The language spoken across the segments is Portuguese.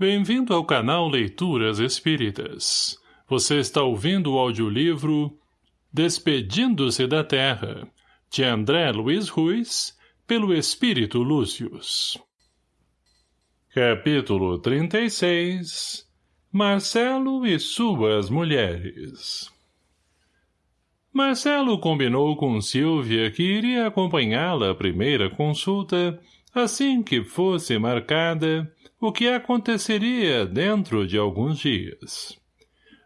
Bem-vindo ao canal Leituras Espíritas. Você está ouvindo o audiolivro Despedindo-se da Terra, de André Luiz Ruiz, pelo Espírito Lúcius. Capítulo 36 Marcelo e suas mulheres Marcelo combinou com Silvia que iria acompanhá-la à primeira consulta, assim que fosse marcada, o que aconteceria dentro de alguns dias.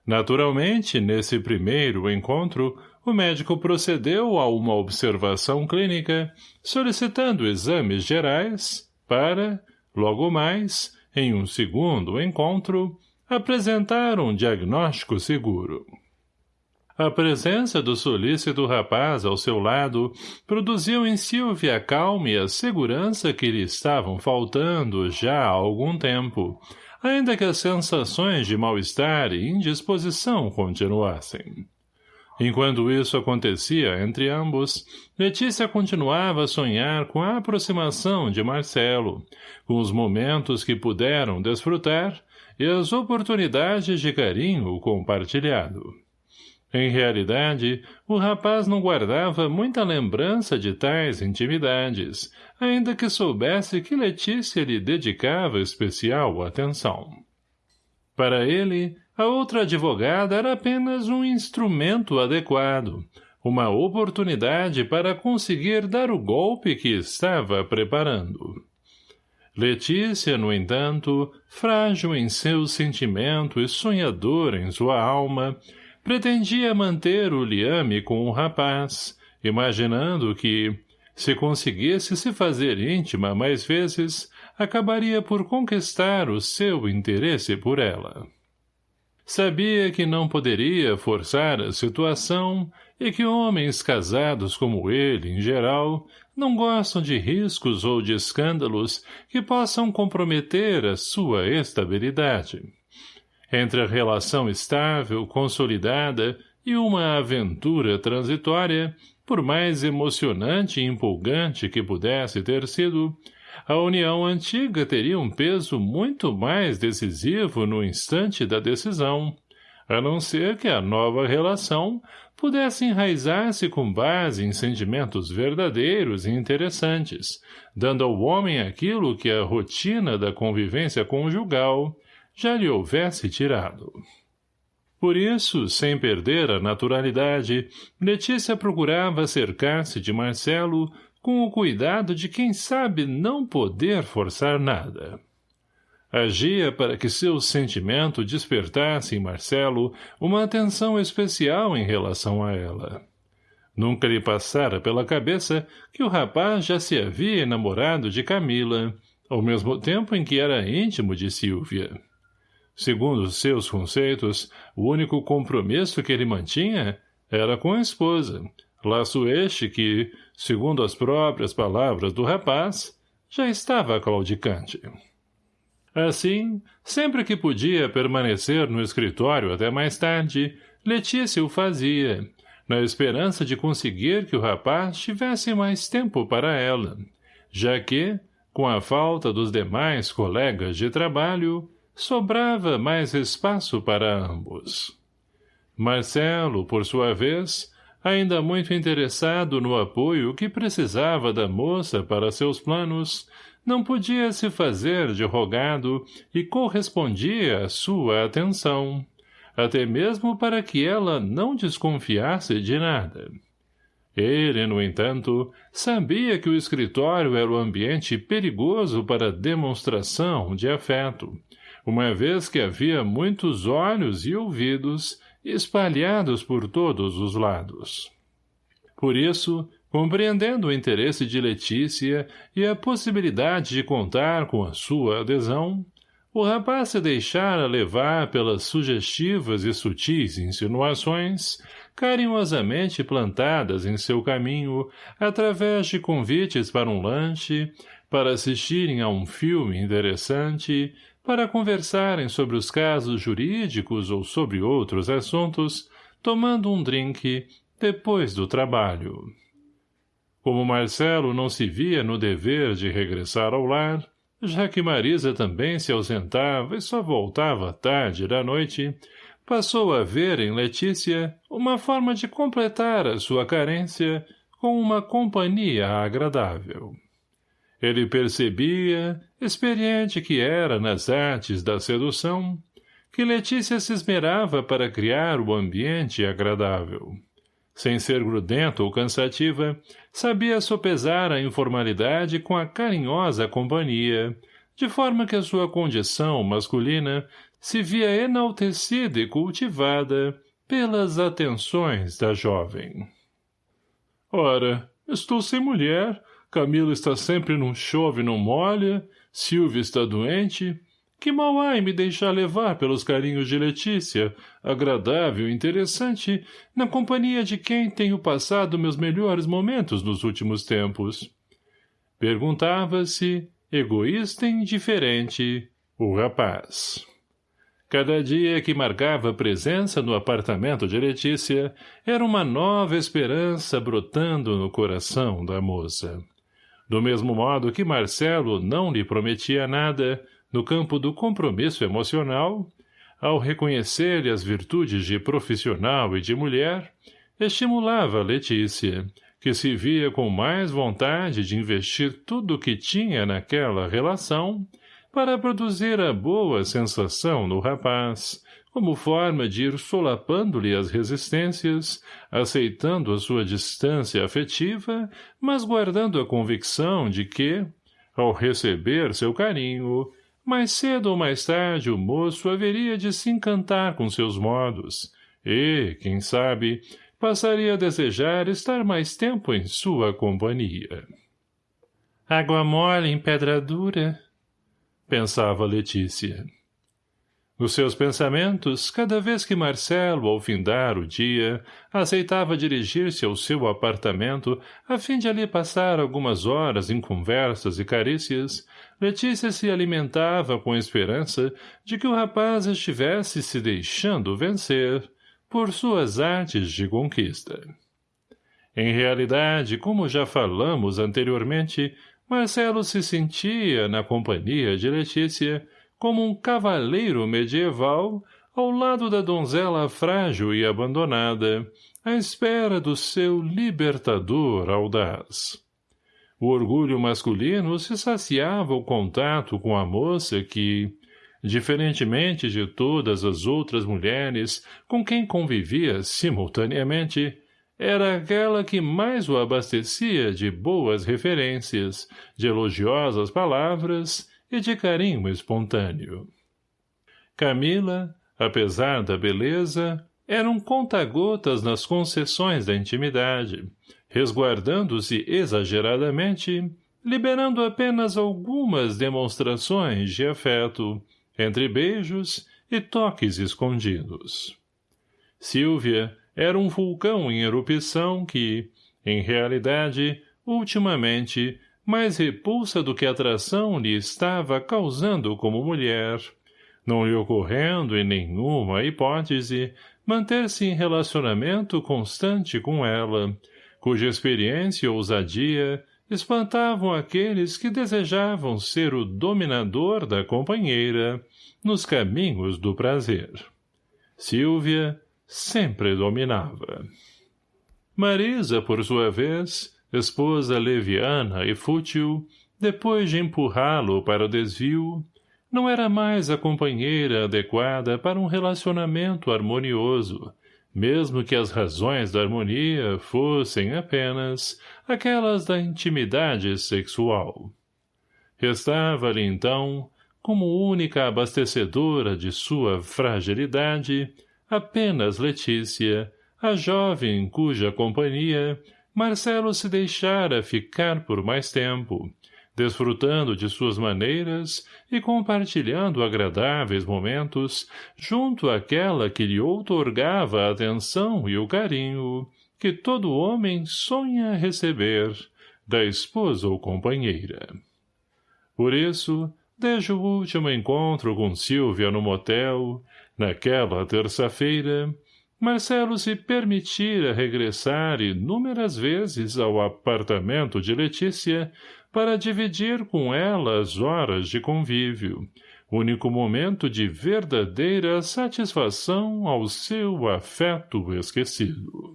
Naturalmente, nesse primeiro encontro, o médico procedeu a uma observação clínica, solicitando exames gerais para, logo mais, em um segundo encontro, apresentar um diagnóstico seguro. A presença do solícito rapaz ao seu lado produziu em Silvia a calma e a segurança que lhe estavam faltando já há algum tempo, ainda que as sensações de mal-estar e indisposição continuassem. Enquanto isso acontecia entre ambos, Letícia continuava a sonhar com a aproximação de Marcelo, com os momentos que puderam desfrutar e as oportunidades de carinho compartilhado. Em realidade, o rapaz não guardava muita lembrança de tais intimidades, ainda que soubesse que Letícia lhe dedicava especial atenção. Para ele, a outra advogada era apenas um instrumento adequado, uma oportunidade para conseguir dar o golpe que estava preparando. Letícia, no entanto, frágil em seu sentimento e sonhador em sua alma, pretendia manter o liame com o rapaz, imaginando que, se conseguisse se fazer íntima mais vezes, acabaria por conquistar o seu interesse por ela. Sabia que não poderia forçar a situação e que homens casados como ele, em geral, não gostam de riscos ou de escândalos que possam comprometer a sua estabilidade. Entre a relação estável, consolidada e uma aventura transitória, por mais emocionante e empolgante que pudesse ter sido, a união antiga teria um peso muito mais decisivo no instante da decisão, a não ser que a nova relação pudesse enraizar-se com base em sentimentos verdadeiros e interessantes, dando ao homem aquilo que a rotina da convivência conjugal já lhe houvesse tirado. Por isso, sem perder a naturalidade, Letícia procurava cercar-se de Marcelo com o cuidado de quem sabe não poder forçar nada. Agia para que seu sentimento despertasse em Marcelo uma atenção especial em relação a ela. Nunca lhe passara pela cabeça que o rapaz já se havia enamorado de Camila, ao mesmo tempo em que era íntimo de Silvia. Segundo seus conceitos, o único compromisso que ele mantinha era com a esposa, laço este que, segundo as próprias palavras do rapaz, já estava claudicante. Assim, sempre que podia permanecer no escritório até mais tarde, Letícia o fazia, na esperança de conseguir que o rapaz tivesse mais tempo para ela, já que, com a falta dos demais colegas de trabalho, sobrava mais espaço para ambos. Marcelo, por sua vez, ainda muito interessado no apoio que precisava da moça para seus planos, não podia se fazer de rogado e correspondia à sua atenção, até mesmo para que ela não desconfiasse de nada. Ele, no entanto, sabia que o escritório era o ambiente perigoso para demonstração de afeto, uma vez que havia muitos olhos e ouvidos espalhados por todos os lados. Por isso, compreendendo o interesse de Letícia e a possibilidade de contar com a sua adesão, o rapaz se deixara levar pelas sugestivas e sutis insinuações, carinhosamente plantadas em seu caminho através de convites para um lanche, para assistirem a um filme interessante, para conversarem sobre os casos jurídicos ou sobre outros assuntos, tomando um drink depois do trabalho. Como Marcelo não se via no dever de regressar ao lar, já que Marisa também se ausentava e só voltava tarde da noite, passou a ver em Letícia uma forma de completar a sua carência com uma companhia agradável. Ele percebia, experiente que era nas artes da sedução, que Letícia se esmerava para criar o ambiente agradável. Sem ser grudenta ou cansativa, sabia sopesar a informalidade com a carinhosa companhia, de forma que a sua condição masculina se via enaltecida e cultivada pelas atenções da jovem. Ora, estou sem mulher, Camila está sempre num chove não molha, Silvia está doente, que mal há em me deixar levar pelos carinhos de Letícia, agradável e interessante, na companhia de quem tenho passado meus melhores momentos nos últimos tempos? Perguntava-se, egoísta e indiferente, o rapaz. Cada dia que marcava presença no apartamento de Letícia era uma nova esperança brotando no coração da moça. Do mesmo modo que Marcelo não lhe prometia nada, no campo do compromisso emocional, ao reconhecer-lhe as virtudes de profissional e de mulher, estimulava Letícia, que se via com mais vontade de investir tudo o que tinha naquela relação para produzir a boa sensação no rapaz, como forma de ir solapando-lhe as resistências, aceitando a sua distância afetiva, mas guardando a convicção de que, ao receber seu carinho, mais cedo ou mais tarde o moço haveria de se encantar com seus modos, e, quem sabe, passaria a desejar estar mais tempo em sua companhia. Água mole em pedra dura, pensava Letícia. Nos seus pensamentos, cada vez que Marcelo, ao findar o dia, aceitava dirigir-se ao seu apartamento a fim de ali passar algumas horas em conversas e carícias, Letícia se alimentava com a esperança de que o rapaz estivesse se deixando vencer por suas artes de conquista. Em realidade, como já falamos anteriormente, Marcelo se sentia, na companhia de Letícia, como um cavaleiro medieval ao lado da donzela frágil e abandonada, à espera do seu libertador audaz. O orgulho masculino se saciava ao contato com a moça que, diferentemente de todas as outras mulheres com quem convivia simultaneamente, era aquela que mais o abastecia de boas referências, de elogiosas palavras e de carinho espontâneo. Camila, apesar da beleza, era um conta-gotas nas concessões da intimidade, resguardando-se exageradamente, liberando apenas algumas demonstrações de afeto, entre beijos e toques escondidos. Silvia era um vulcão em erupção que, em realidade, ultimamente, mais repulsa do que atração lhe estava causando como mulher, não lhe ocorrendo em nenhuma hipótese manter-se em relacionamento constante com ela, cuja experiência e ousadia espantavam aqueles que desejavam ser o dominador da companheira nos caminhos do prazer. Silvia sempre dominava. Marisa, por sua vez, esposa leviana e fútil, depois de empurrá-lo para o desvio, não era mais a companheira adequada para um relacionamento harmonioso, mesmo que as razões da harmonia fossem apenas aquelas da intimidade sexual. Restava-lhe, então, como única abastecedora de sua fragilidade, apenas Letícia, a jovem cuja companhia Marcelo se deixara ficar por mais tempo, desfrutando de suas maneiras e compartilhando agradáveis momentos junto àquela que lhe outorgava a atenção e o carinho que todo homem sonha receber da esposa ou companheira. Por isso, desde o último encontro com Silvia no motel, naquela terça-feira, Marcelo se permitira regressar inúmeras vezes ao apartamento de Letícia para dividir com ela as horas de convívio, único momento de verdadeira satisfação ao seu afeto esquecido.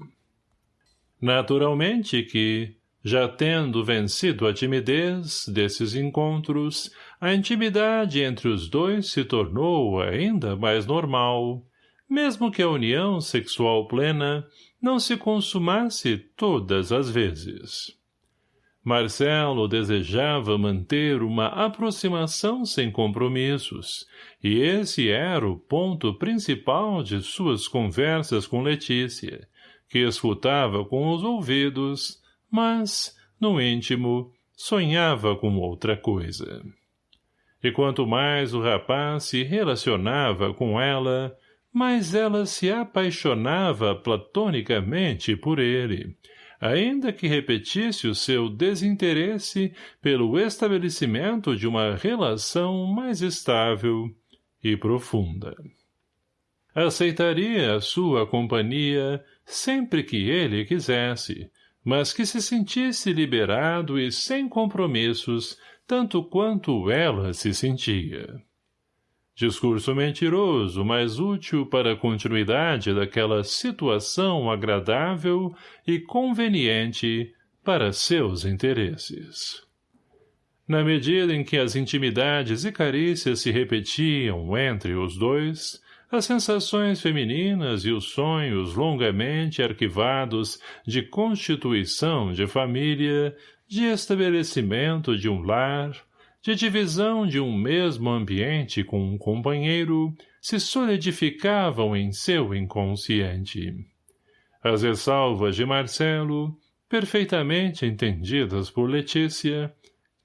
Naturalmente que, já tendo vencido a timidez desses encontros, a intimidade entre os dois se tornou ainda mais normal, mesmo que a união sexual plena não se consumasse todas as vezes. Marcelo desejava manter uma aproximação sem compromissos, e esse era o ponto principal de suas conversas com Letícia, que escutava com os ouvidos, mas, no íntimo, sonhava com outra coisa. E quanto mais o rapaz se relacionava com ela, mais ela se apaixonava platonicamente por ele, ainda que repetisse o seu desinteresse pelo estabelecimento de uma relação mais estável e profunda. Aceitaria a sua companhia sempre que ele quisesse, mas que se sentisse liberado e sem compromissos, tanto quanto ela se sentia. Discurso mentiroso, mas útil para a continuidade daquela situação agradável e conveniente para seus interesses. Na medida em que as intimidades e carícias se repetiam entre os dois, as sensações femininas e os sonhos longamente arquivados de constituição de família, de estabelecimento de um lar, de divisão de um mesmo ambiente com um companheiro, se solidificavam em seu inconsciente. As ressalvas de Marcelo, perfeitamente entendidas por Letícia,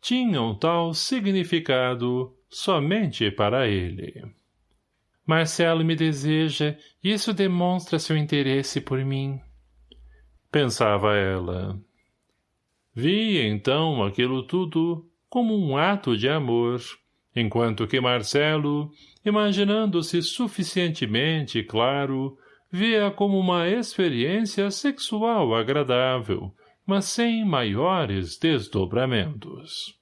tinham tal significado somente para ele. Marcelo me deseja, e isso demonstra seu interesse por mim. Pensava ela. Via, então, aquilo tudo como um ato de amor, enquanto que Marcelo, imaginando-se suficientemente claro, via como uma experiência sexual agradável, mas sem maiores desdobramentos.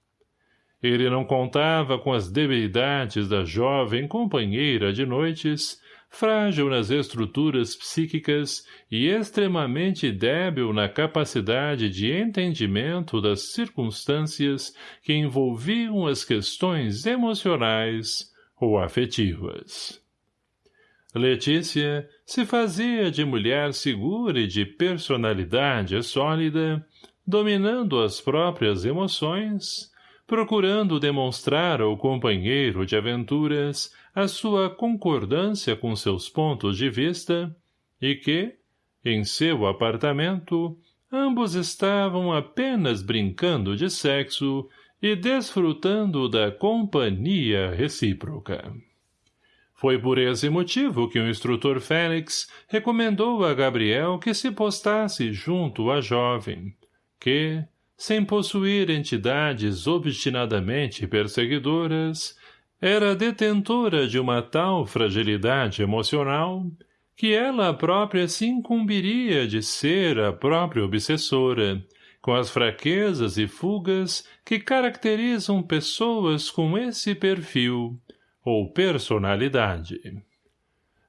Ele não contava com as debilidades da jovem companheira de noites, frágil nas estruturas psíquicas e extremamente débil na capacidade de entendimento das circunstâncias que envolviam as questões emocionais ou afetivas. Letícia se fazia de mulher segura e de personalidade sólida, dominando as próprias emoções, procurando demonstrar ao companheiro de aventuras a sua concordância com seus pontos de vista e que, em seu apartamento, ambos estavam apenas brincando de sexo e desfrutando da companhia recíproca. Foi por esse motivo que o instrutor Félix recomendou a Gabriel que se postasse junto à jovem, que, sem possuir entidades obstinadamente perseguidoras, era detentora de uma tal fragilidade emocional que ela própria se incumbiria de ser a própria obsessora, com as fraquezas e fugas que caracterizam pessoas com esse perfil ou personalidade.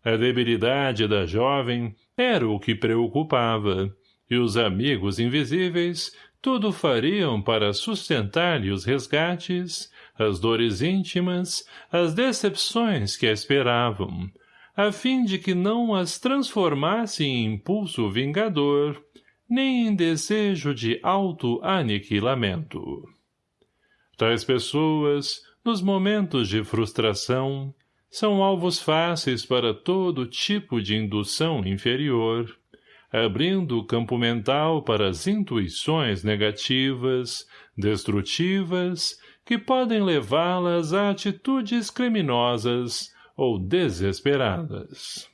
A debilidade da jovem era o que preocupava, e os amigos invisíveis tudo fariam para sustentar-lhe os resgates, as dores íntimas, as decepções que a esperavam, a fim de que não as transformasse em impulso vingador, nem em desejo de auto-aniquilamento. Tais pessoas, nos momentos de frustração, são alvos fáceis para todo tipo de indução inferior, abrindo o campo mental para as intuições negativas, destrutivas que podem levá-las a atitudes criminosas ou desesperadas.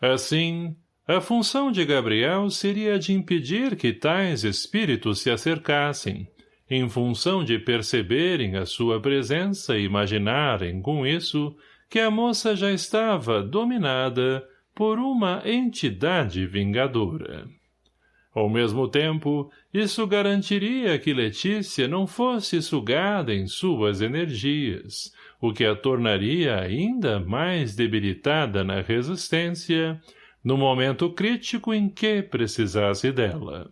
Assim, a função de Gabriel seria de impedir que tais espíritos se acercassem, em função de perceberem a sua presença e imaginarem, com isso, que a moça já estava dominada por uma entidade vingadora. Ao mesmo tempo, isso garantiria que Letícia não fosse sugada em suas energias, o que a tornaria ainda mais debilitada na resistência, no momento crítico em que precisasse dela.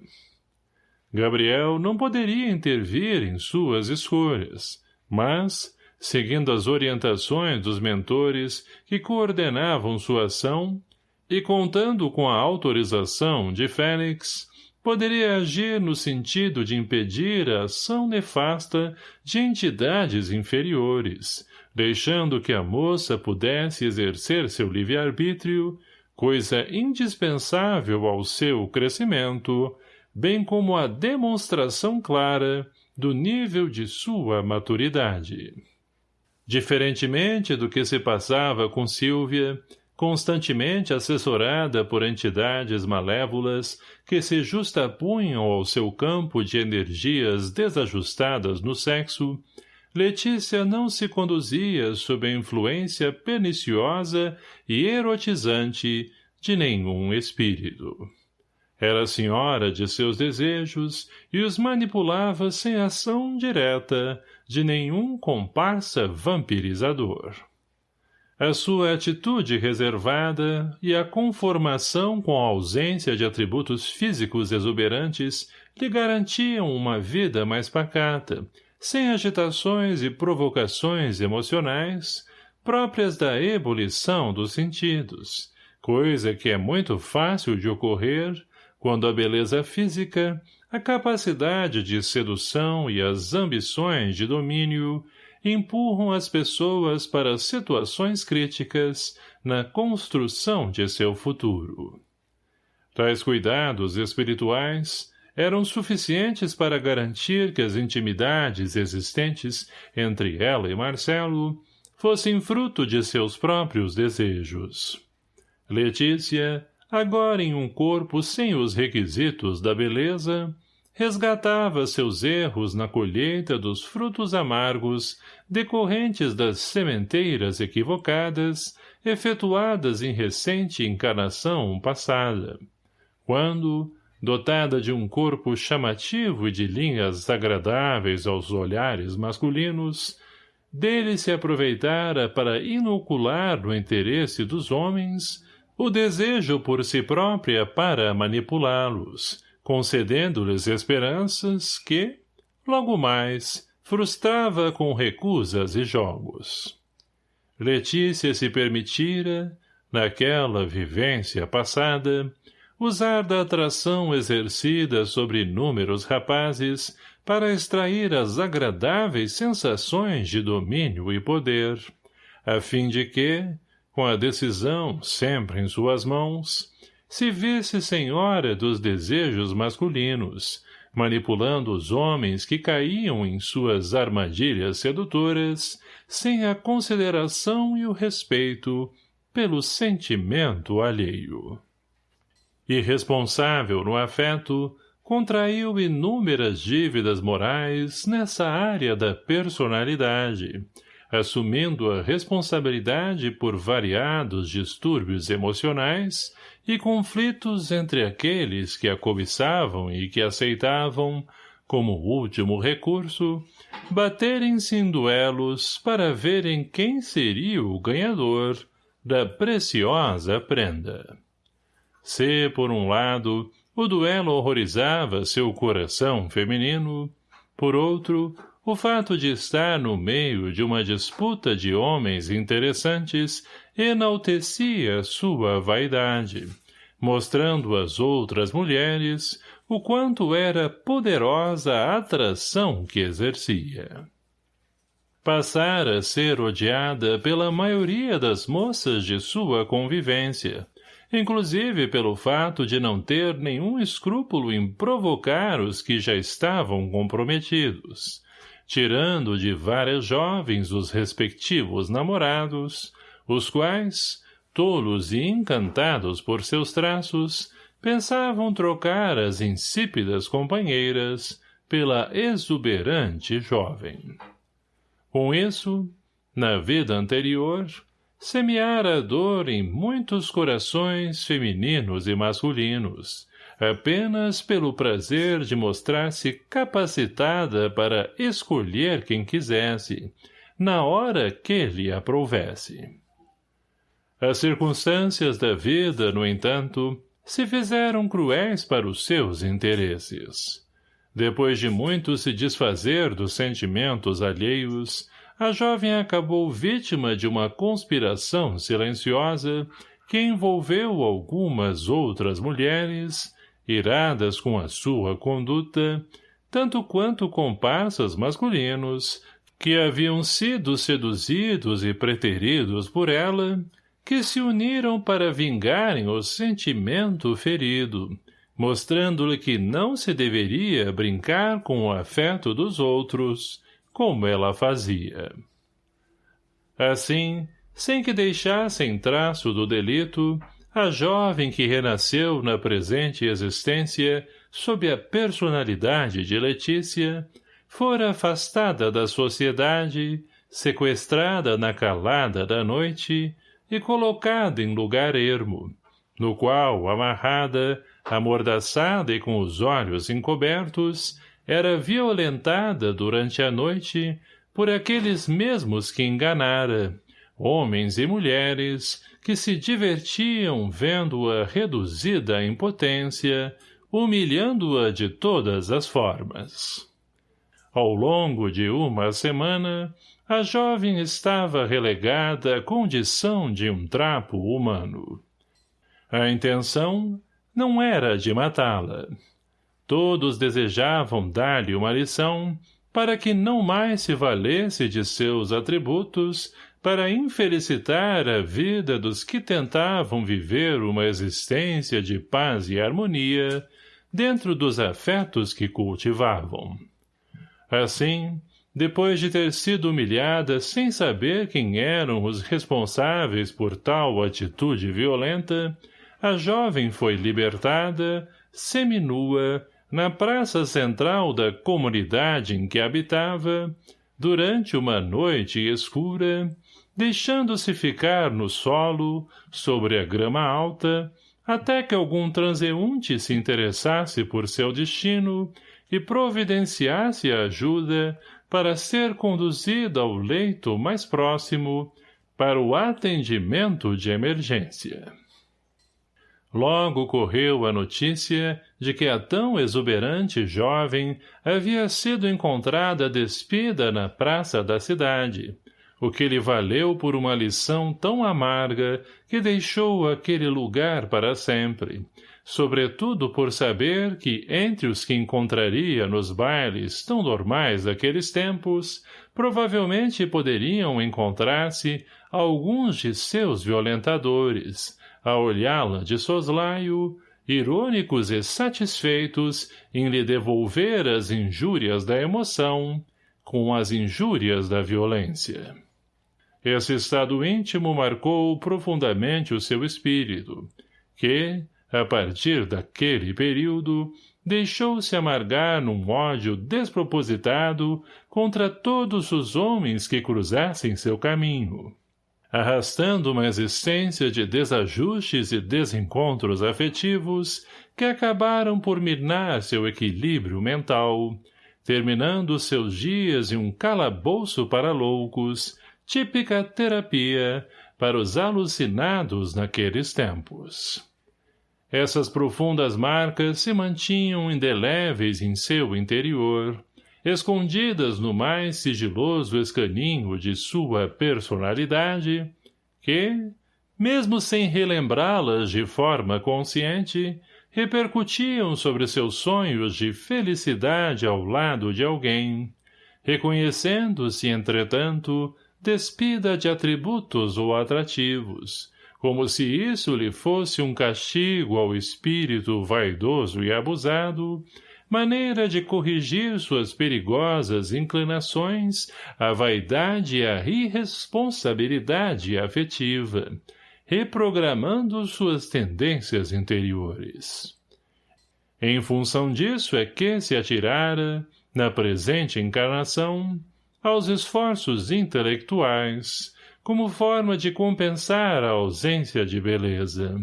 Gabriel não poderia intervir em suas escolhas, mas, seguindo as orientações dos mentores que coordenavam sua ação, e contando com a autorização de Félix, poderia agir no sentido de impedir a ação nefasta de entidades inferiores, deixando que a moça pudesse exercer seu livre-arbítrio, coisa indispensável ao seu crescimento, bem como a demonstração clara do nível de sua maturidade. Diferentemente do que se passava com Silvia, constantemente assessorada por entidades malévolas que se justapunham ao seu campo de energias desajustadas no sexo, Letícia não se conduzia sob a influência perniciosa e erotizante de nenhum espírito. Era senhora de seus desejos e os manipulava sem ação direta de nenhum comparsa vampirizador. A sua atitude reservada e a conformação com a ausência de atributos físicos exuberantes lhe garantiam uma vida mais pacata, sem agitações e provocações emocionais próprias da ebulição dos sentidos, coisa que é muito fácil de ocorrer quando a beleza física, a capacidade de sedução e as ambições de domínio empurram as pessoas para situações críticas na construção de seu futuro. Tais cuidados espirituais eram suficientes para garantir que as intimidades existentes entre ela e Marcelo fossem fruto de seus próprios desejos. Letícia, agora em um corpo sem os requisitos da beleza, resgatava seus erros na colheita dos frutos amargos decorrentes das sementeiras equivocadas efetuadas em recente encarnação passada, quando, dotada de um corpo chamativo e de linhas agradáveis aos olhares masculinos, dele se aproveitara para inocular no interesse dos homens o desejo por si própria para manipulá-los, concedendo-lhes esperanças que, logo mais, frustrava com recusas e jogos. Letícia se permitira, naquela vivência passada, usar da atração exercida sobre inúmeros rapazes para extrair as agradáveis sensações de domínio e poder, a fim de que, com a decisão sempre em suas mãos, se visse senhora dos desejos masculinos, manipulando os homens que caíam em suas armadilhas sedutoras, sem a consideração e o respeito pelo sentimento alheio. Irresponsável no afeto, contraiu inúmeras dívidas morais nessa área da personalidade, assumindo a responsabilidade por variados distúrbios emocionais e conflitos entre aqueles que a cobiçavam e que aceitavam, como último recurso, baterem-se em duelos para verem quem seria o ganhador da preciosa prenda. Se, por um lado, o duelo horrorizava seu coração feminino, por outro, o fato de estar no meio de uma disputa de homens interessantes enaltecia sua vaidade, mostrando às outras mulheres o quanto era poderosa a atração que exercia. Passara a ser odiada pela maioria das moças de sua convivência, inclusive pelo fato de não ter nenhum escrúpulo em provocar os que já estavam comprometidos, tirando de várias jovens os respectivos namorados, os quais, tolos e encantados por seus traços, pensavam trocar as insípidas companheiras pela exuberante jovem. Com isso, na vida anterior, semeara a dor em muitos corações femininos e masculinos, apenas pelo prazer de mostrar-se capacitada para escolher quem quisesse, na hora que lhe aprovesse. As circunstâncias da vida, no entanto, se fizeram cruéis para os seus interesses. Depois de muito se desfazer dos sentimentos alheios, a jovem acabou vítima de uma conspiração silenciosa que envolveu algumas outras mulheres, iradas com a sua conduta, tanto quanto comparsas masculinos, que haviam sido seduzidos e preteridos por ela, que se uniram para vingarem o sentimento ferido, mostrando-lhe que não se deveria brincar com o afeto dos outros, como ela fazia. Assim, sem que deixassem traço do delito, a jovem que renasceu na presente existência sob a personalidade de Letícia, fora afastada da sociedade, sequestrada na calada da noite e colocada em lugar ermo, no qual, amarrada, amordaçada e com os olhos encobertos, era violentada durante a noite por aqueles mesmos que enganara, homens e mulheres que se divertiam vendo-a reduzida à impotência, humilhando-a de todas as formas. Ao longo de uma semana, a jovem estava relegada à condição de um trapo humano. A intenção não era de matá-la. Todos desejavam dar-lhe uma lição para que não mais se valesse de seus atributos para infelicitar a vida dos que tentavam viver uma existência de paz e harmonia dentro dos afetos que cultivavam. Assim, depois de ter sido humilhada sem saber quem eram os responsáveis por tal atitude violenta, a jovem foi libertada, seminua, na praça central da comunidade em que habitava, durante uma noite escura, deixando-se ficar no solo, sobre a grama alta, até que algum transeunte se interessasse por seu destino e providenciasse a ajuda para ser conduzida ao leito mais próximo para o atendimento de emergência. Logo correu a notícia de que a tão exuberante jovem havia sido encontrada despida na praça da cidade, o que lhe valeu por uma lição tão amarga que deixou aquele lugar para sempre, sobretudo por saber que entre os que encontraria nos bailes tão normais daqueles tempos, provavelmente poderiam encontrar-se alguns de seus violentadores, a olhá-la de soslaio, irônicos e satisfeitos em lhe devolver as injúrias da emoção com as injúrias da violência. Esse estado íntimo marcou profundamente o seu espírito, que, a partir daquele período, deixou-se amargar num ódio despropositado contra todos os homens que cruzassem seu caminho, arrastando uma existência de desajustes e desencontros afetivos que acabaram por minar seu equilíbrio mental, terminando seus dias em um calabouço para loucos, típica terapia para os alucinados naqueles tempos. Essas profundas marcas se mantinham indeléveis em seu interior, escondidas no mais sigiloso escaninho de sua personalidade, que, mesmo sem relembrá-las de forma consciente, repercutiam sobre seus sonhos de felicidade ao lado de alguém, reconhecendo-se, entretanto, despida de atributos ou atrativos, como se isso lhe fosse um castigo ao espírito vaidoso e abusado, maneira de corrigir suas perigosas inclinações à vaidade e à irresponsabilidade afetiva, reprogramando suas tendências interiores. Em função disso é que se atirara, na presente encarnação, aos esforços intelectuais, como forma de compensar a ausência de beleza.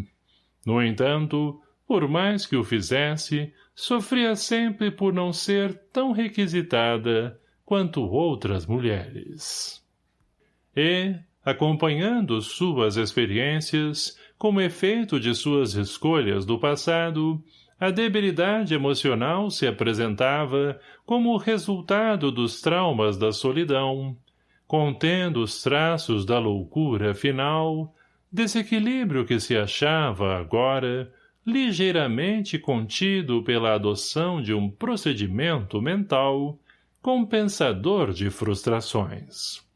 No entanto, por mais que o fizesse, sofria sempre por não ser tão requisitada quanto outras mulheres. E, acompanhando suas experiências, como efeito de suas escolhas do passado, a debilidade emocional se apresentava como resultado dos traumas da solidão, contendo os traços da loucura final, desequilíbrio que se achava, agora, ligeiramente contido pela adoção de um procedimento mental compensador de frustrações.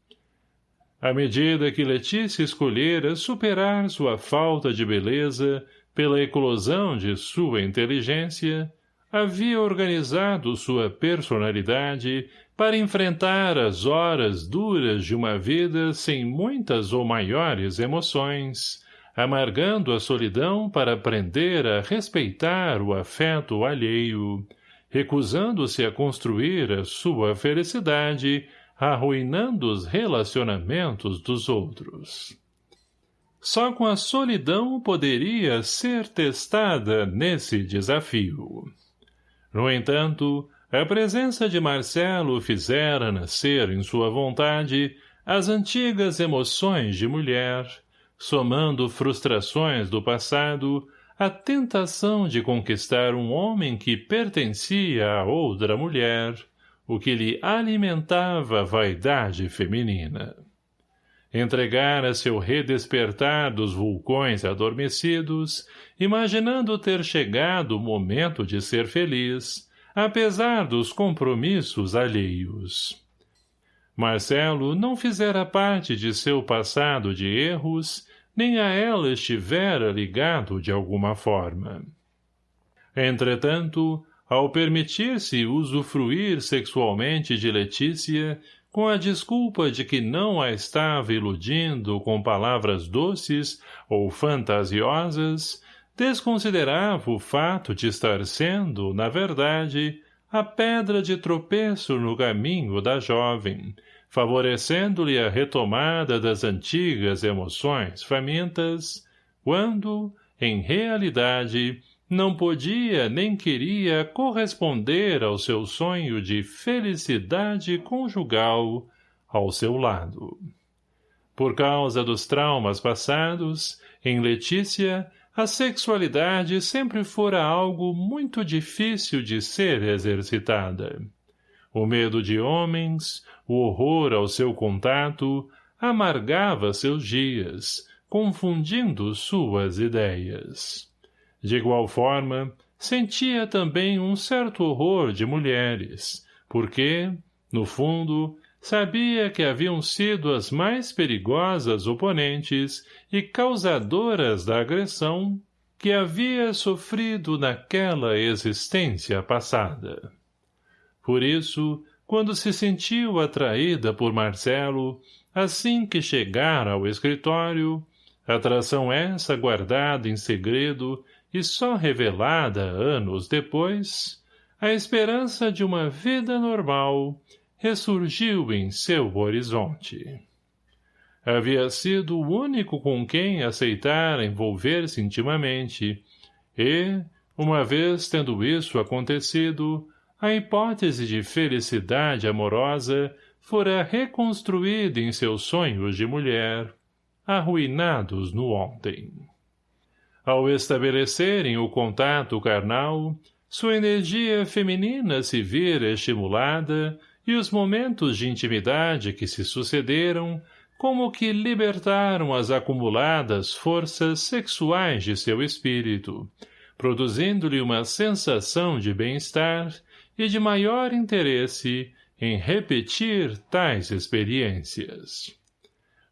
À medida que Letícia escolhera superar sua falta de beleza pela eclosão de sua inteligência, havia organizado sua personalidade para enfrentar as horas duras de uma vida sem muitas ou maiores emoções, amargando a solidão para aprender a respeitar o afeto alheio, recusando-se a construir a sua felicidade, arruinando os relacionamentos dos outros. Só com a solidão poderia ser testada nesse desafio. No entanto, a presença de Marcelo fizera nascer em sua vontade as antigas emoções de mulher, somando frustrações do passado, a tentação de conquistar um homem que pertencia a outra mulher, o que lhe alimentava a vaidade feminina. Entregara seu redespertar dos vulcões adormecidos, imaginando ter chegado o momento de ser feliz, apesar dos compromissos alheios. Marcelo não fizera parte de seu passado de erros, nem a ela estivera ligado de alguma forma. Entretanto, ao permitir-se usufruir sexualmente de Letícia, com a desculpa de que não a estava iludindo com palavras doces ou fantasiosas, desconsiderava o fato de estar sendo, na verdade, a pedra de tropeço no caminho da jovem, favorecendo-lhe a retomada das antigas emoções famintas, quando, em realidade, não podia nem queria corresponder ao seu sonho de felicidade conjugal ao seu lado. Por causa dos traumas passados, em Letícia a sexualidade sempre fora algo muito difícil de ser exercitada. O medo de homens, o horror ao seu contato, amargava seus dias, confundindo suas ideias. De igual forma, sentia também um certo horror de mulheres, porque, no fundo, sabia que haviam sido as mais perigosas oponentes e causadoras da agressão que havia sofrido naquela existência passada. Por isso, quando se sentiu atraída por Marcelo, assim que chegara ao escritório, atração essa guardada em segredo e só revelada anos depois, a esperança de uma vida normal ressurgiu em seu horizonte. Havia sido o único com quem aceitara envolver-se intimamente, e, uma vez tendo isso acontecido, a hipótese de felicidade amorosa fora reconstruída em seus sonhos de mulher, arruinados no ontem. Ao estabelecerem o contato carnal, sua energia feminina se vira estimulada e os momentos de intimidade que se sucederam como que libertaram as acumuladas forças sexuais de seu espírito, produzindo-lhe uma sensação de bem-estar e de maior interesse em repetir tais experiências.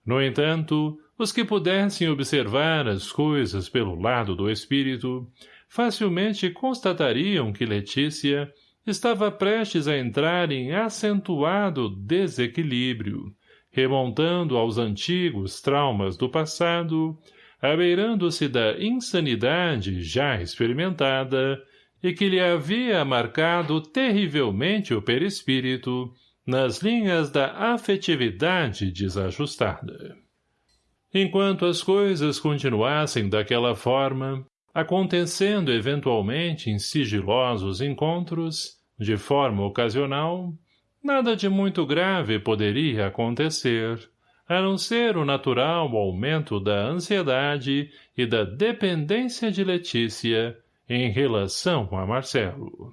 No entanto, os que pudessem observar as coisas pelo lado do espírito, facilmente constatariam que Letícia estava prestes a entrar em acentuado desequilíbrio, remontando aos antigos traumas do passado, abeirando-se da insanidade já experimentada e que lhe havia marcado terrivelmente o perispírito nas linhas da afetividade desajustada. Enquanto as coisas continuassem daquela forma, Acontecendo eventualmente em sigilosos encontros, de forma ocasional, nada de muito grave poderia acontecer, a não ser o natural aumento da ansiedade e da dependência de Letícia em relação a Marcelo.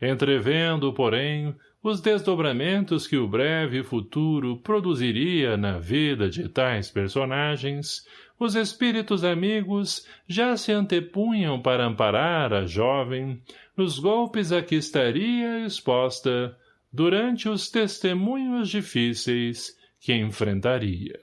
Entrevendo, porém, os desdobramentos que o breve futuro produziria na vida de tais personagens, os espíritos amigos já se antepunham para amparar a jovem nos golpes a que estaria exposta durante os testemunhos difíceis que enfrentaria.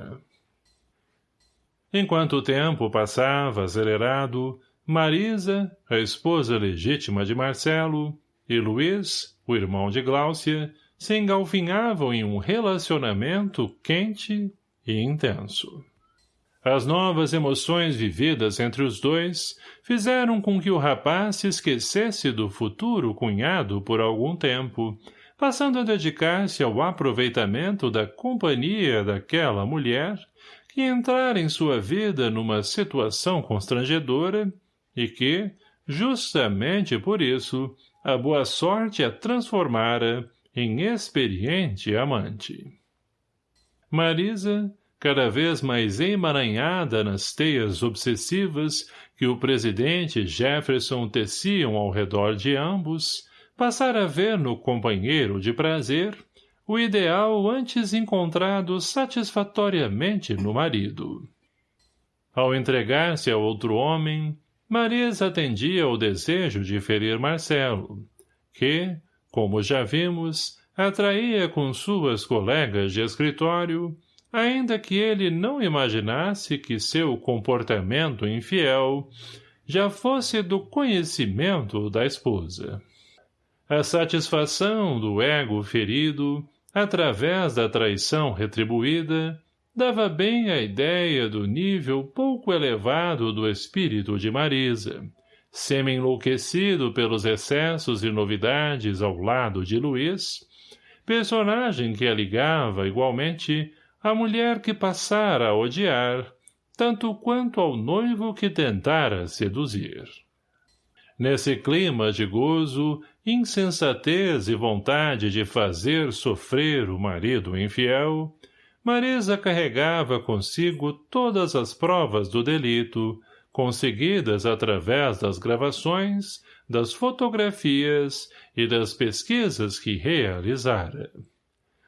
Enquanto o tempo passava acelerado, Marisa, a esposa legítima de Marcelo, e Luiz, o irmão de Gláucia, se engalfinhavam em um relacionamento quente e intenso. As novas emoções vividas entre os dois fizeram com que o rapaz se esquecesse do futuro cunhado por algum tempo, passando a dedicar-se ao aproveitamento da companhia daquela mulher que entrara em sua vida numa situação constrangedora e que, justamente por isso, a boa sorte a transformara em experiente amante. Marisa, cada vez mais emaranhada nas teias obsessivas que o presidente Jefferson teciam ao redor de ambos, passara a ver no companheiro de prazer o ideal antes encontrado satisfatoriamente no marido. Ao entregar-se a outro homem, Marisa atendia ao desejo de ferir Marcelo, que, como já vimos, atraía com suas colegas de escritório ainda que ele não imaginasse que seu comportamento infiel já fosse do conhecimento da esposa. A satisfação do ego ferido, através da traição retribuída, dava bem a ideia do nível pouco elevado do espírito de Marisa, semi-enlouquecido pelos excessos e novidades ao lado de Luiz, personagem que a ligava, igualmente, a mulher que passara a odiar, tanto quanto ao noivo que tentara seduzir. Nesse clima de gozo, insensatez e vontade de fazer sofrer o marido infiel, Marisa carregava consigo todas as provas do delito, conseguidas através das gravações, das fotografias e das pesquisas que realizara.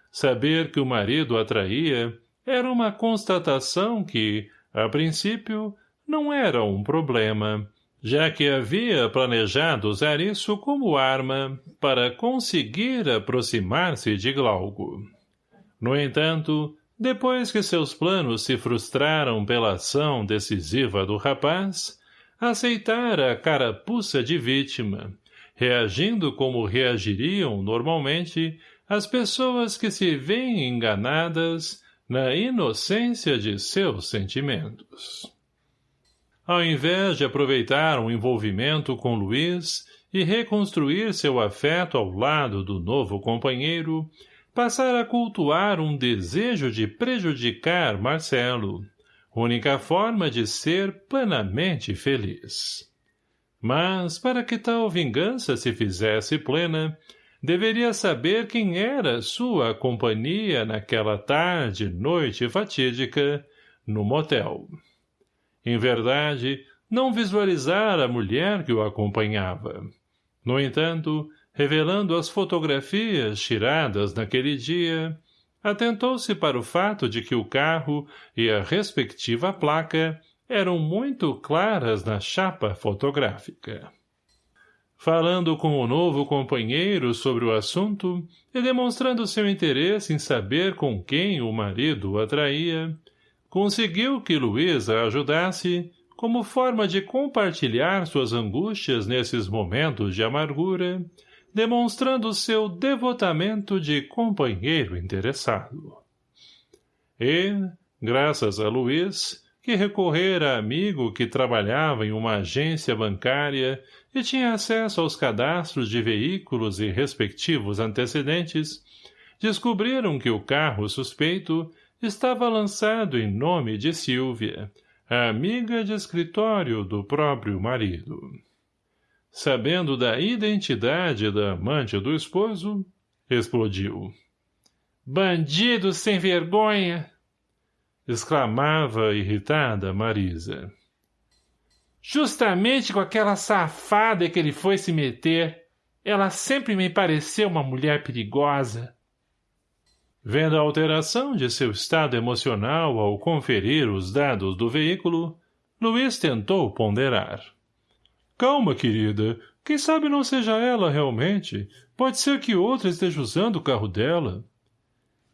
Saber que o marido atraía era uma constatação que, a princípio, não era um problema, já que havia planejado usar isso como arma para conseguir aproximar-se de Glauco. No entanto, depois que seus planos se frustraram pela ação decisiva do rapaz, aceitara a carapuça de vítima, reagindo como reagiriam normalmente as pessoas que se veem enganadas na inocência de seus sentimentos. Ao invés de aproveitar um envolvimento com Luiz e reconstruir seu afeto ao lado do novo companheiro, passar a cultuar um desejo de prejudicar Marcelo, única forma de ser plenamente feliz. Mas, para que tal vingança se fizesse plena, deveria saber quem era sua companhia naquela tarde, noite fatídica, no motel. Em verdade, não visualizara a mulher que o acompanhava. No entanto, revelando as fotografias tiradas naquele dia, atentou-se para o fato de que o carro e a respectiva placa eram muito claras na chapa fotográfica. Falando com o novo companheiro sobre o assunto e demonstrando seu interesse em saber com quem o marido o atraía, conseguiu que Luísa ajudasse, como forma de compartilhar suas angústias nesses momentos de amargura, demonstrando seu devotamento de companheiro interessado. E, graças a Luiz, que recorrera a amigo que trabalhava em uma agência bancária e tinha acesso aos cadastros de veículos e respectivos antecedentes, descobriram que o carro suspeito estava lançado em nome de Silvia, amiga de escritório do próprio marido. Sabendo da identidade da amante do esposo, explodiu. Bandido sem vergonha! exclamava irritada Marisa. Justamente com aquela safada que ele foi se meter, ela sempre me pareceu uma mulher perigosa. Vendo a alteração de seu estado emocional ao conferir os dados do veículo, Luiz tentou ponderar. Calma, querida. Quem sabe não seja ela realmente. Pode ser que outra esteja usando o carro dela.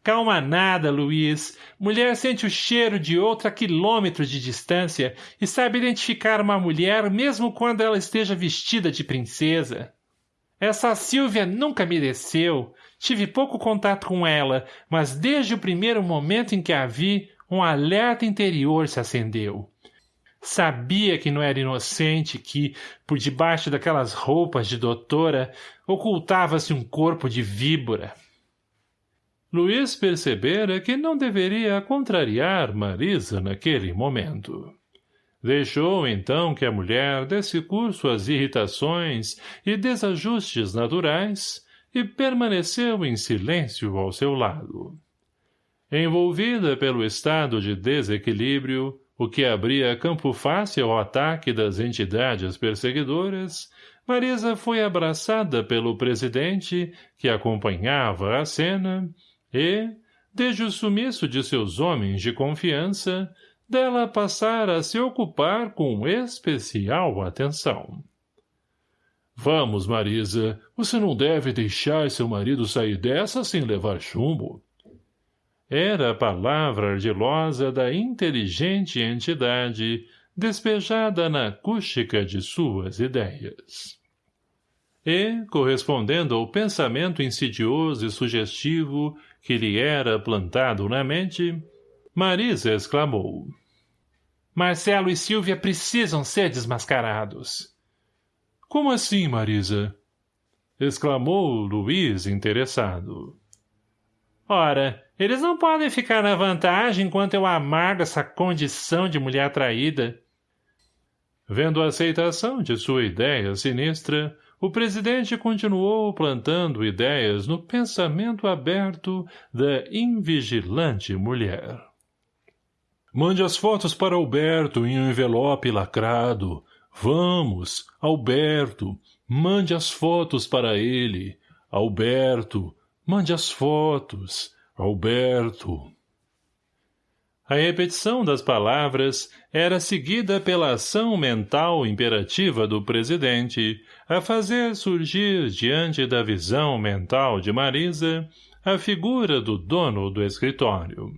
Calma nada, Luiz. Mulher sente o cheiro de outra a quilômetros de distância e sabe identificar uma mulher mesmo quando ela esteja vestida de princesa. Essa Silvia nunca me desceu. Tive pouco contato com ela, mas desde o primeiro momento em que a vi, um alerta interior se acendeu. Sabia que não era inocente, que, por debaixo daquelas roupas de doutora, ocultava-se um corpo de víbora. Luiz percebera que não deveria contrariar Marisa naquele momento. Deixou, então, que a mulher desse curso às irritações e desajustes naturais e permaneceu em silêncio ao seu lado. Envolvida pelo estado de desequilíbrio, o que abria campo fácil ao ataque das entidades perseguidoras, Marisa foi abraçada pelo presidente, que acompanhava a cena, e, desde o sumiço de seus homens de confiança, dela passara a se ocupar com especial atenção. Vamos, Marisa, você não deve deixar seu marido sair dessa sem levar chumbo. Era a palavra ardilosa da inteligente entidade despejada na acústica de suas ideias. E, correspondendo ao pensamento insidioso e sugestivo que lhe era plantado na mente, Marisa exclamou. Marcelo e Silvia precisam ser desmascarados. Como assim, Marisa? exclamou Luiz interessado. Ora, eles não podem ficar na vantagem enquanto eu amargo essa condição de mulher traída. Vendo a aceitação de sua ideia sinistra, o presidente continuou plantando ideias no pensamento aberto da invigilante mulher. Mande as fotos para Alberto em um envelope lacrado. Vamos, Alberto, mande as fotos para ele. Alberto, mande as fotos. Alberto. A repetição das palavras era seguida pela ação mental imperativa do presidente a fazer surgir diante da visão mental de Marisa a figura do dono do escritório.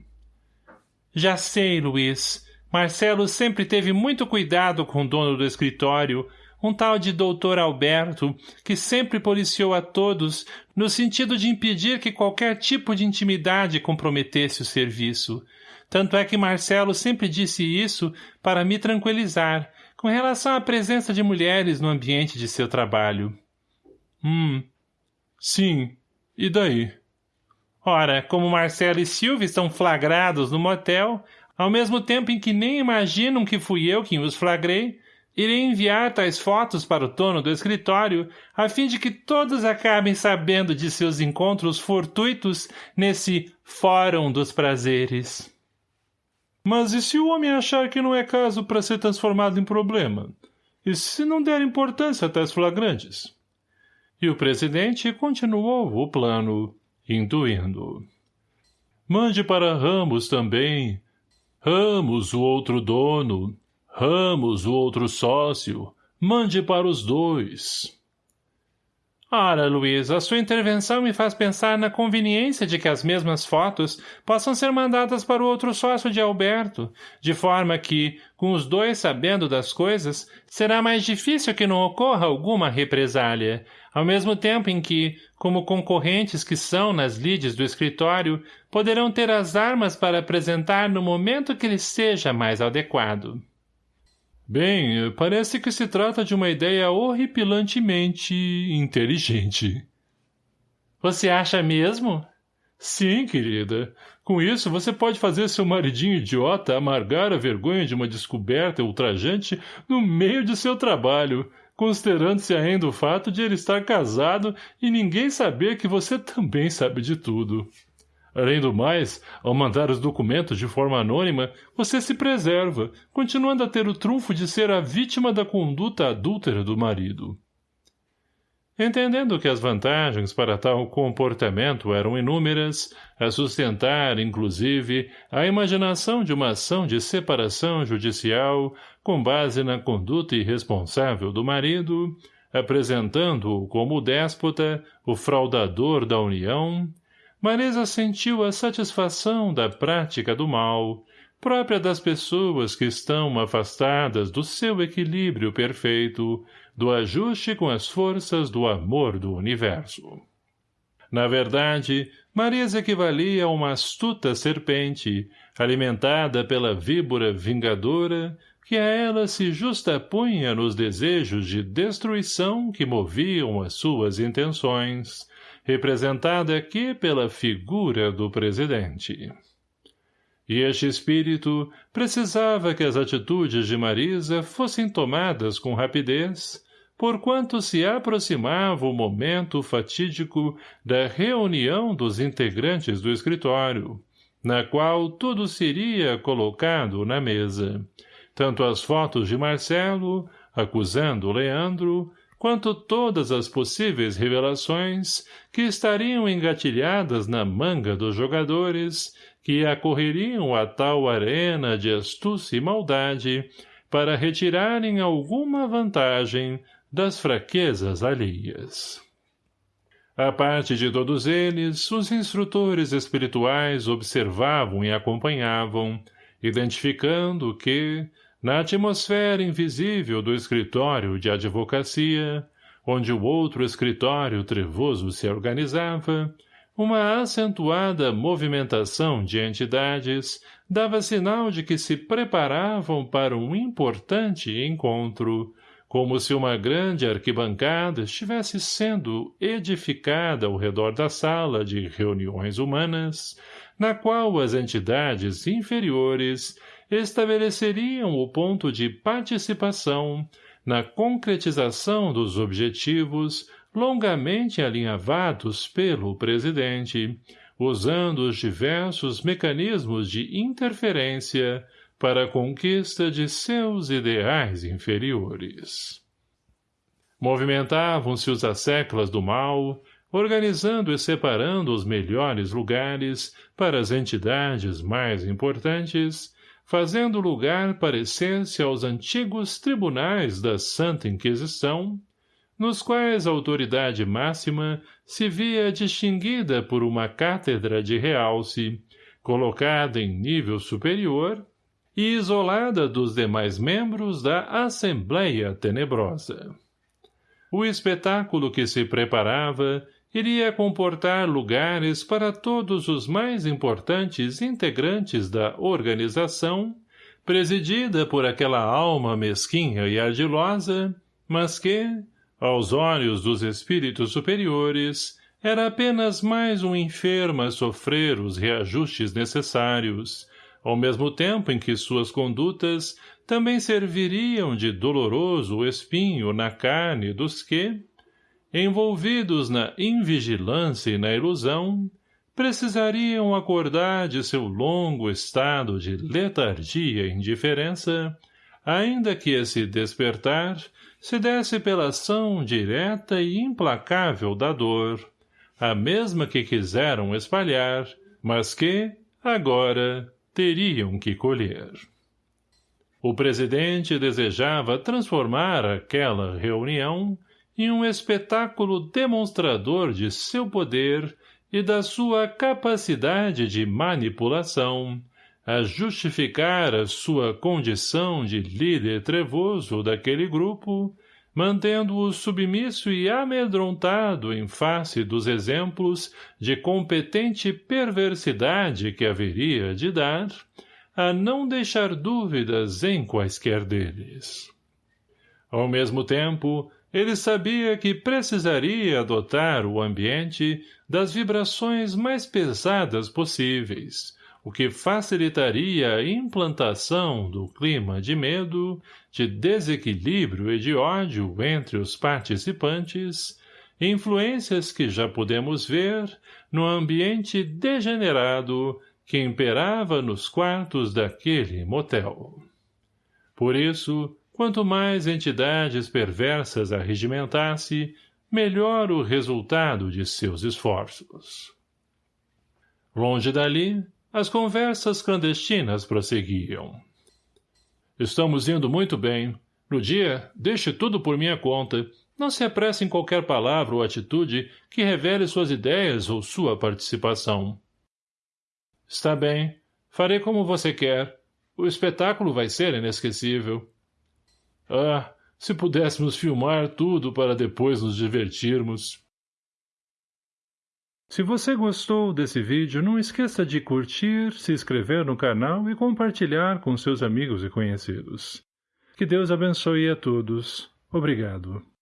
Já sei, Luiz. Marcelo sempre teve muito cuidado com o dono do escritório, um tal de doutor Alberto, que sempre policiou a todos, no sentido de impedir que qualquer tipo de intimidade comprometesse o serviço. Tanto é que Marcelo sempre disse isso para me tranquilizar, com relação à presença de mulheres no ambiente de seu trabalho. Hum, sim, e daí? Ora, como Marcelo e Silvia estão flagrados no motel, ao mesmo tempo em que nem imaginam que fui eu quem os flagrei, irei enviar tais fotos para o dono do escritório, a fim de que todos acabem sabendo de seus encontros fortuitos nesse Fórum dos Prazeres. Mas e se o homem achar que não é caso para ser transformado em problema? E se não der importância a tais flagrantes? E o presidente continuou o plano intuindo. Mande para Ramos também. Ramos, o outro dono. Ramos, o outro sócio. Mande para os dois. Ora, Luiz, a sua intervenção me faz pensar na conveniência de que as mesmas fotos possam ser mandadas para o outro sócio de Alberto, de forma que, com os dois sabendo das coisas, será mais difícil que não ocorra alguma represália, ao mesmo tempo em que, como concorrentes que são nas lides do escritório, poderão ter as armas para apresentar no momento que lhes seja mais adequado. Bem, parece que se trata de uma ideia horripilantemente inteligente. Você acha mesmo? Sim, querida. Com isso, você pode fazer seu maridinho idiota amargar a vergonha de uma descoberta ultrajante no meio de seu trabalho, considerando-se ainda o fato de ele estar casado e ninguém saber que você também sabe de tudo. Além do mais, ao mandar os documentos de forma anônima, você se preserva, continuando a ter o trunfo de ser a vítima da conduta adúltera do marido. Entendendo que as vantagens para tal comportamento eram inúmeras, a sustentar, inclusive, a imaginação de uma ação de separação judicial com base na conduta irresponsável do marido, apresentando-o como o déspota, o fraudador da união, Marisa sentiu a satisfação da prática do mal, própria das pessoas que estão afastadas do seu equilíbrio perfeito, do ajuste com as forças do amor do universo. Na verdade, Marisa equivalia a uma astuta serpente, alimentada pela víbora vingadora, que a ela se justapunha nos desejos de destruição que moviam as suas intenções, representada aqui pela figura do presidente. E este espírito precisava que as atitudes de Marisa fossem tomadas com rapidez, porquanto se aproximava o momento fatídico da reunião dos integrantes do escritório, na qual tudo seria colocado na mesa, tanto as fotos de Marcelo, acusando Leandro, quanto todas as possíveis revelações que estariam engatilhadas na manga dos jogadores que acorreriam a tal arena de astúcia e maldade para retirarem alguma vantagem das fraquezas alheias. A parte de todos eles, os instrutores espirituais observavam e acompanhavam, identificando que, na atmosfera invisível do escritório de advocacia, onde o outro escritório trevoso se organizava, uma acentuada movimentação de entidades dava sinal de que se preparavam para um importante encontro, como se uma grande arquibancada estivesse sendo edificada ao redor da sala de reuniões humanas, na qual as entidades inferiores estabeleceriam o ponto de participação na concretização dos objetivos longamente alinhavados pelo presidente, usando os diversos mecanismos de interferência para a conquista de seus ideais inferiores. Movimentavam-se os asseclas do mal, organizando e separando os melhores lugares para as entidades mais importantes, fazendo lugar parecer-se aos antigos tribunais da Santa Inquisição, nos quais a autoridade máxima se via distinguida por uma cátedra de realce, colocada em nível superior e isolada dos demais membros da Assembleia Tenebrosa. O espetáculo que se preparava iria comportar lugares para todos os mais importantes integrantes da organização, presidida por aquela alma mesquinha e ardilosa, mas que, aos olhos dos espíritos superiores, era apenas mais um enfermo a sofrer os reajustes necessários, ao mesmo tempo em que suas condutas também serviriam de doloroso espinho na carne dos que, envolvidos na invigilância e na ilusão, precisariam acordar de seu longo estado de letargia e indiferença, ainda que esse despertar se desse pela ação direta e implacável da dor, a mesma que quiseram espalhar, mas que, agora, teriam que colher. O presidente desejava transformar aquela reunião e um espetáculo demonstrador de seu poder e da sua capacidade de manipulação, a justificar a sua condição de líder trevoso daquele grupo, mantendo-o submisso e amedrontado em face dos exemplos de competente perversidade que haveria de dar, a não deixar dúvidas em quaisquer deles. Ao mesmo tempo, Ele sabia que precisaria adotar o ambiente das vibrações mais pesadas possíveis, o que facilitaria a implantação do clima de medo, de desequilíbrio e de ódio entre os participantes, influências que já podemos ver no ambiente degenerado que imperava nos quartos daquele motel. Por isso, quanto mais entidades perversas arregimentasse, melhor o resultado de seus esforços. Longe dali, as conversas clandestinas prosseguiam. Estamos indo muito bem. No dia, deixe tudo por minha conta. Não se apresse em qualquer palavra ou atitude que revele suas ideias ou sua participação. Está bem. Farei como você quer. O espetáculo vai ser inesquecível. Ah, se pudéssemos filmar tudo para depois nos divertirmos. Se você gostou desse vídeo, não esqueça de curtir, se inscrever no canal e compartilhar com seus amigos e conhecidos. Que Deus abençoe a todos. Obrigado.